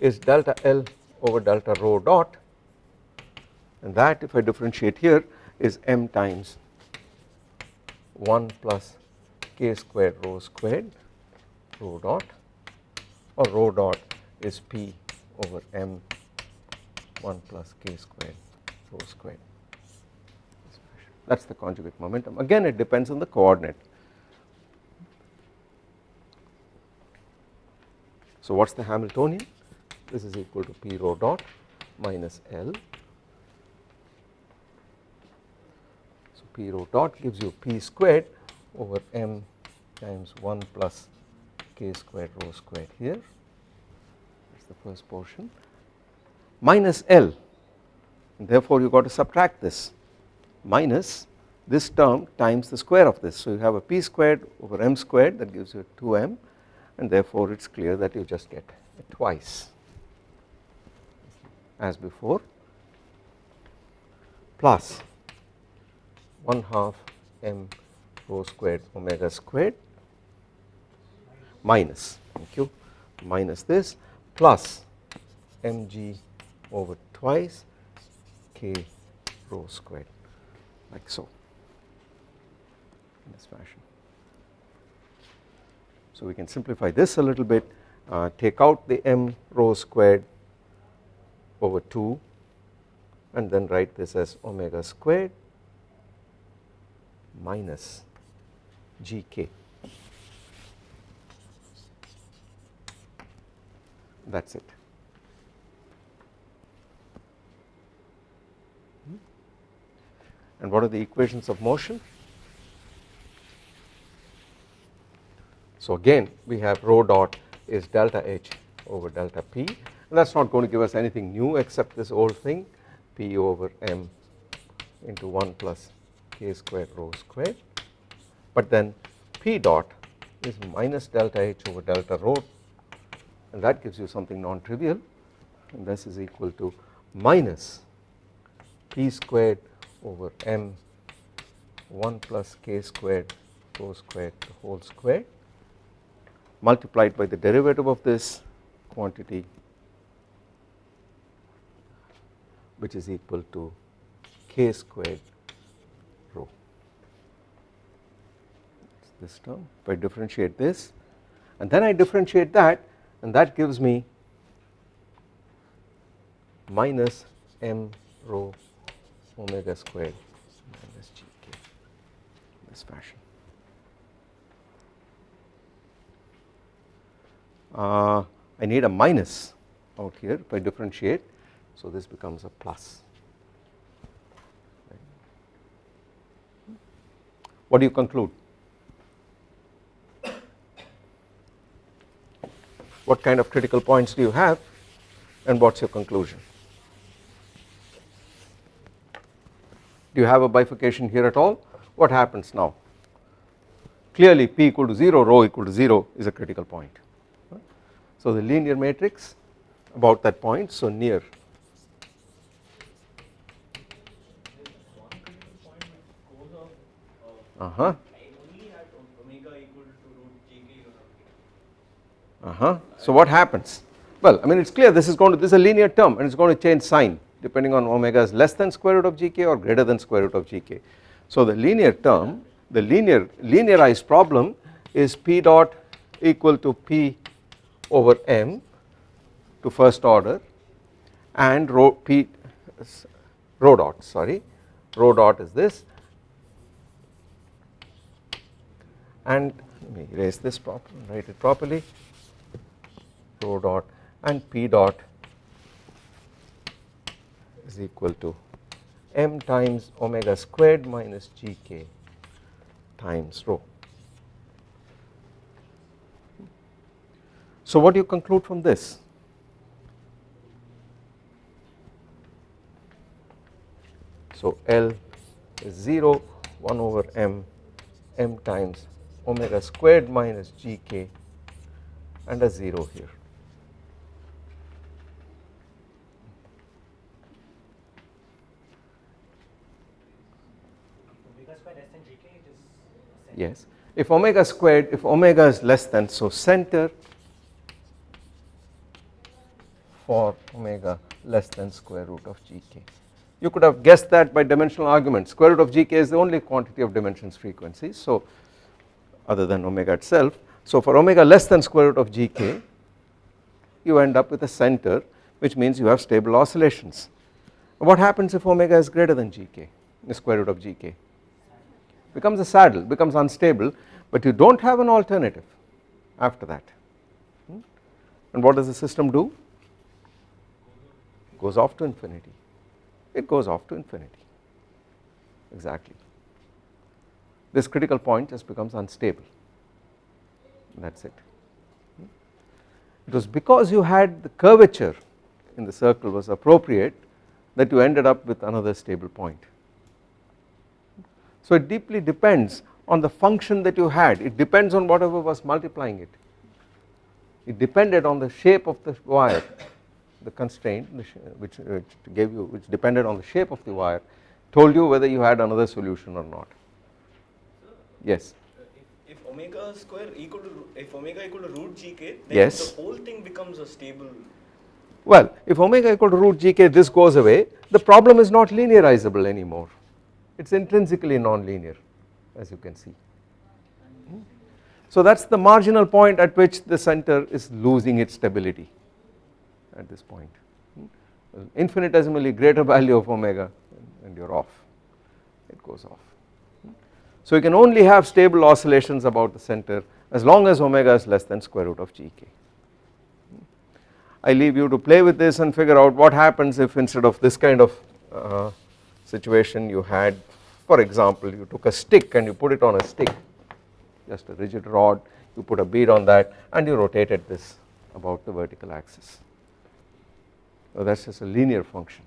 is delta L over delta rho dot. And that if I differentiate here is m times 1 plus k squared rho squared rho dot or rho dot is p over m 1 plus k squared rho squared. That is the conjugate momentum. Again it depends on the coordinate. So what is the Hamiltonian? This is equal to p rho dot minus L. So p rho dot gives you p squared over m times 1 plus k squared rho squared here. That is the first portion. Minus L. And therefore you got to subtract this. Minus this term times the square of this. So you have a p squared over m squared that gives you 2m and therefore it is clear that you just get twice as before plus 1 half m rho squared omega squared minus thank you minus this plus mg over twice k rho squared like so in this fashion. So we can simplify this a little bit uh, take out the m rho squared over 2 and then write this as omega squared minus gk that is it. And what are the equations of motion? So again we have rho dot is delta H over delta P. And that is not going to give us anything new except this old thing P over M into 1 plus k squared rho squared. But then P dot is minus delta H over delta rho. And that gives you something non-trivial. And this is equal to minus P squared over M 1 plus k squared rho squared the whole square multiplied by the derivative of this quantity which is equal to k squared rho this term if I differentiate this and then I differentiate that and that gives me minus m rho omega squared minus gk in this fashion. Uh, I need a minus out here if I differentiate so this becomes a plus. What do you conclude? What kind of critical points do you have and what is your conclusion? do you have a bifurcation here at all what happens now clearly p equal to 0 rho equal to 0 is a critical point so the linear matrix about that point so near. Uh huh uh huh so what happens? Well I mean it is clear this is going to this is a linear term and it is going to change sign depending on omega is less than square root of gk or greater than square root of gk so the linear term the linear linearized problem is p dot equal to p over m to first order and rho p rho dot sorry rho dot is this and let me erase this properly write it properly rho dot and p dot is equal to m times omega squared minus gk times rho. So what do you conclude from this? So L is 0 1 over m m times omega squared minus gk and a 0 here. Omega square less than gk it is center. Yes, if omega squared, if omega is less than, so center for omega less than square root of gk. You could have guessed that by dimensional argument, square root of gk is the only quantity of dimensions frequency, so other than omega itself. So for omega less than square root of gk, you end up with a center which means you have stable oscillations. What happens if omega is greater than gk, the square root of gk? becomes a saddle becomes unstable but you do not have an alternative after that hmm? and what does the system do goes off to infinity. It goes off to infinity. Exactly. This critical point just becomes unstable. That is it. It was because you had the curvature in the circle was appropriate that you ended up with another stable point. So it deeply depends on the function that you had, it depends on whatever was multiplying it. It depended on the shape of the wire, the constraint uh, which, uh, which gave you, which depended on the shape of the wire, told you whether you had another solution or not. Yes. if, if omega square equal to if omega equal to root gk then Yes. the whole thing becomes a stable Well, if omega equal to root gk, this goes away, the problem is not linearizable anymore. It is intrinsically non-linear as you can see. Hmm? So that is the marginal point at which the center is losing its stability at this point. Infinitesimally greater value of omega and you are off, it goes off. So you can only have stable oscillations about the center as long as omega is less than square root of gk. I leave you to play with this and figure out what happens if instead of this kind of uh, situation you had for example you took a stick and you put it on a stick just a rigid rod you put a bead on that and you rotated this about the vertical axis. So that is just a linear function.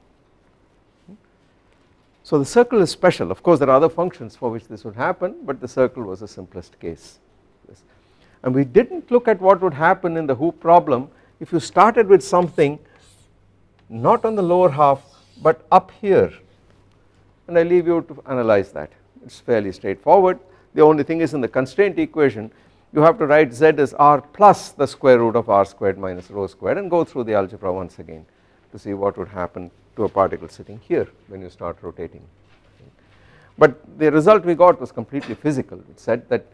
So the circle is special. Of course there are other functions for which this would happen but the circle was the simplest case. And we did not look at what would happen in the hoop problem if you started with something not on the lower half but up here. And I leave you to analyze that. It is fairly straightforward. The only thing is in the constraint equation you have to write z as r plus the square root of r squared minus rho squared and go through the algebra once again to see what would happen to a particle sitting here when you start rotating. But the result we got was completely physical. It said that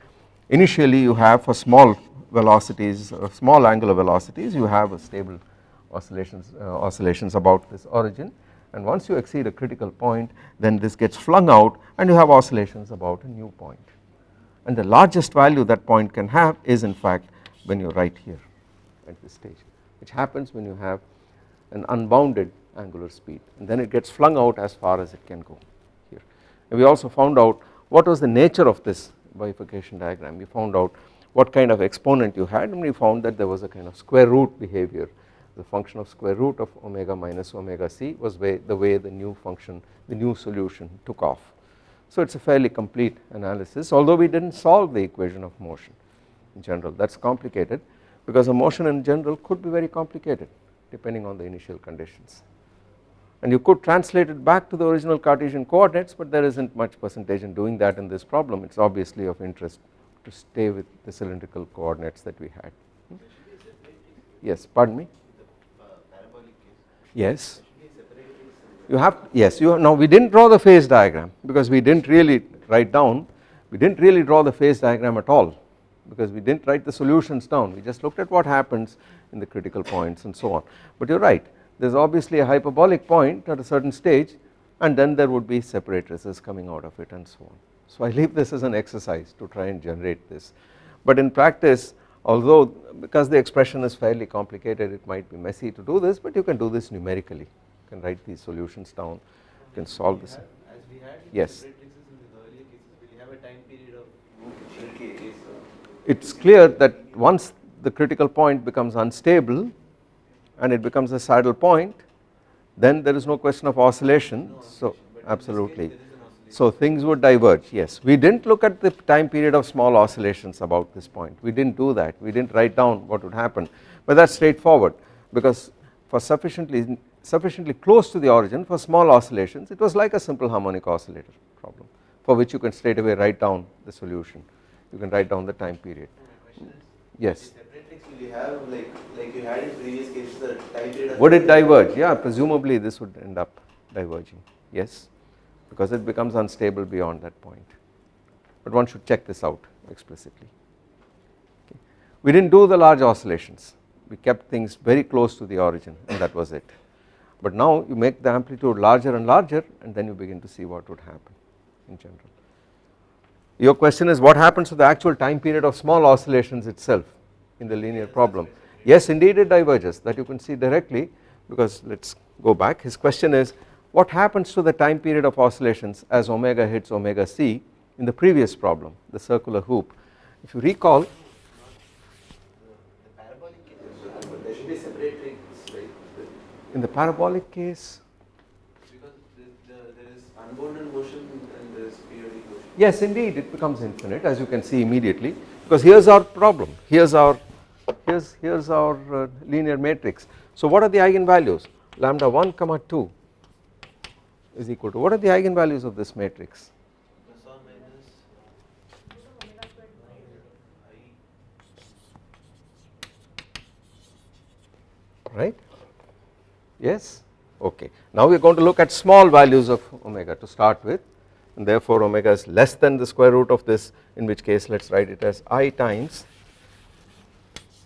initially you have for small velocities or small angular velocities you have a stable oscillations uh, oscillations about this origin. And once you exceed a critical point then this gets flung out and you have oscillations about a new point. And the largest value that point can have is in fact when you are right here at this stage which happens when you have an unbounded angular speed. And then it gets flung out as far as it can go here. And we also found out what was the nature of this bifurcation diagram. We found out what kind of exponent you had and we found that there was a kind of square root behavior. The function of square root of omega minus omega c was way, the way the new function the new solution took off. So it is a fairly complete analysis although we did not solve the equation of motion in general. That is complicated because a motion in general could be very complicated depending on the initial conditions and you could translate it back to the original Cartesian coordinates but there is not much percentage in doing that in this problem it is obviously of interest to stay with the cylindrical coordinates that we had. Yes, pardon me. Yes. You have yes you have, now we did not draw the phase diagram because we did not really write down we did not really draw the phase diagram at all because we did not write the solutions down we just looked at what happens in the critical points and so on but you are right there is obviously a hyperbolic point at a certain stage and then there would be separatrices coming out of it and so on. So I leave this as an exercise to try and generate this but in practice although because the expression is fairly complicated it might be messy to do this but you can do this numerically you can write these solutions down you can solve this. As we had in Yes. separatrixes in the earlier cases, will you have a time period of GK? It is clear that once the critical point becomes unstable and it becomes a saddle point then there is no question of oscillation. So absolutely. so things would diverge yes. We did not look at the time period of small oscillations about this point. We did not do that. We did not write down what would happen. But that is straightforward because for sufficiently sufficiently close to the origin for small oscillations it was like a simple harmonic oscillator problem for which you can straight away write down the solution you can write down the time period. Yes. You have like like you had in previous cases the time period? would it diverge? Yeah presumably this would end up diverging. Yes. Because it becomes unstable beyond that point. But one should check this out explicitly. Okay. we did not do the large oscillations. We kept things very close to the origin and that was it. But now you make the amplitude larger and larger and then you begin to see what would happen in general. Your question is what happens to the actual time period of small oscillations itself in the linear problem. Yes indeed it diverges that you can see directly because let us go back his question is what happens to the time period of oscillations as omega hits omega c in the previous problem the circular hoop. If you recall in the parabolic case Because the, the, there is unbounded motion and there is periodic motion. Yes indeed it becomes infinite as you can see immediately because here is our problem. Here is our here is here is our uh, linear matrix. So what are the eigenvalues? Lambda 1 comma 2 is equal to what are the eigenvalues of this matrix? Right? Yes? Okay. Now we are going to look at small values of omega to start with and therefore omega is less than the square root of this in which case let us write it as i times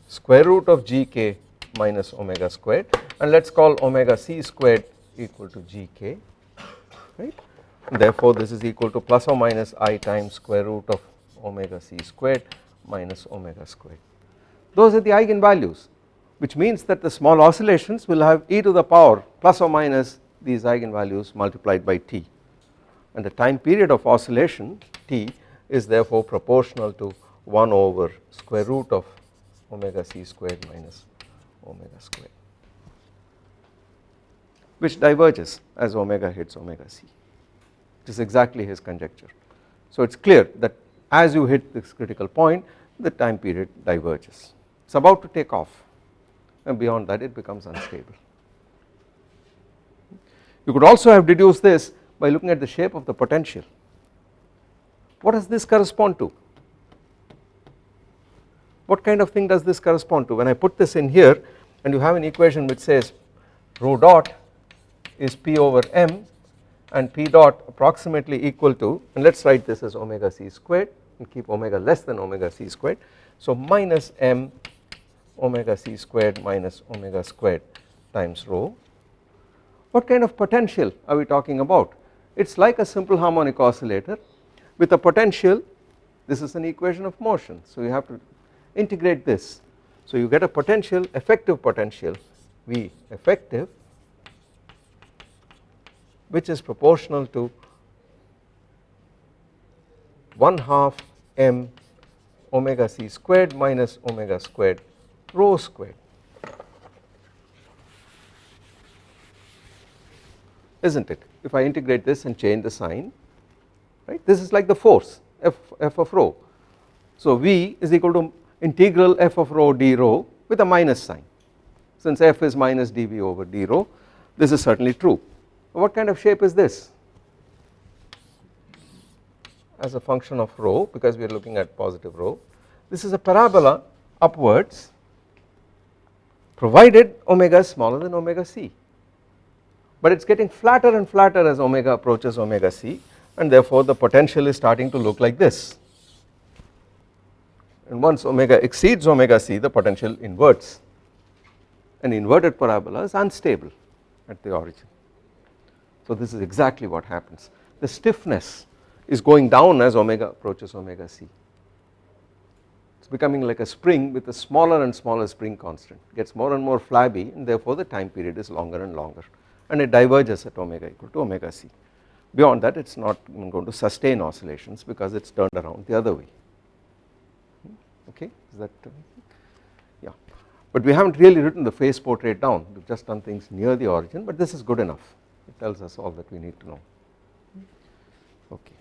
square root of gk minus omega squared. And let us call omega c squared equal to gk right? Therefore this is equal to plus or minus i times square root of omega c squared minus omega squared. Those are the eigenvalues which means that the small oscillations will have e to the power plus or minus these eigenvalues multiplied by t and the time period of oscillation t is therefore proportional to 1 over square root of omega c squared minus omega squared which diverges as omega hits omega c which is exactly his conjecture. So it is clear that as you hit this critical point the time period diverges it is about to take off and beyond that it becomes unstable. You could also have deduced this by looking at the shape of the potential. What does this correspond to? What kind of thing does this correspond to? When I put this in here and you have an equation which says rho dot is p over m and p dot approximately equal to and let us write this as omega c squared and keep omega less than omega c squared. So minus m omega c squared minus omega squared times rho. What kind of potential are we talking about? it is like a simple harmonic oscillator with a potential this is an equation of motion so you have to integrate this. So you get a potential effective potential V effective which is proportional to 1 half m omega c squared minus omega squared rho squared. Isn't it? If I integrate this and change the sign right this is like the force f, f of rho. So V is equal to integral f of rho d rho with a minus sign since f is minus dV over d rho this is certainly true. What kind of shape is this as a function of rho because we are looking at positive rho this is a parabola upwards provided omega is smaller than omega c but it is getting flatter and flatter as omega approaches omega c and therefore the potential is starting to look like this. And once omega exceeds omega c the potential inverts. An inverted parabola is unstable at the origin. So this is exactly what happens. The stiffness is going down as omega approaches omega c. It is becoming like a spring with a smaller and smaller spring constant. Gets more and more flabby and therefore the time period is longer and longer and it diverges at omega equal to omega c. Beyond that it is not going to sustain oscillations because it is turned around the other way. Okay is that uh, yeah. But we have not really written the phase portrait down. We have just done things near the origin but this is good enough. It tells us all that we need to know. Okay